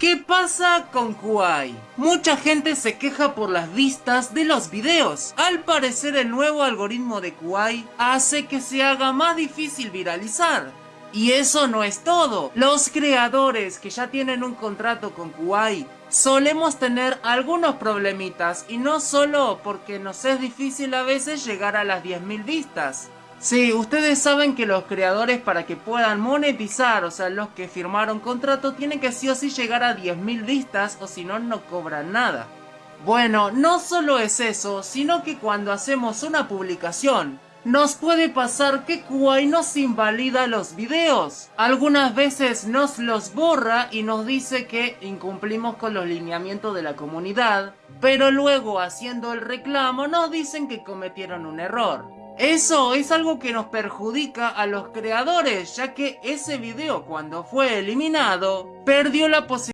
¿Qué pasa con Kuai? Mucha gente se queja por las vistas de los videos. Al parecer el nuevo algoritmo de Kuai hace que se haga más difícil viralizar. Y eso no es todo. Los creadores que ya tienen un contrato con Kuai solemos tener algunos problemitas y no solo porque nos es difícil a veces llegar a las 10.000 vistas, Sí, ustedes saben que los creadores para que puedan monetizar, o sea, los que firmaron contrato, tienen que sí o sí llegar a 10.000 vistas o si no, no cobran nada. Bueno, no solo es eso, sino que cuando hacemos una publicación, nos puede pasar que Kuwait nos invalida los videos. Algunas veces nos los borra y nos dice que incumplimos con los lineamientos de la comunidad, pero luego haciendo el reclamo nos dicen que cometieron un error. Eso es algo que nos perjudica a los creadores, ya que ese video cuando fue eliminado, perdió la posibilidad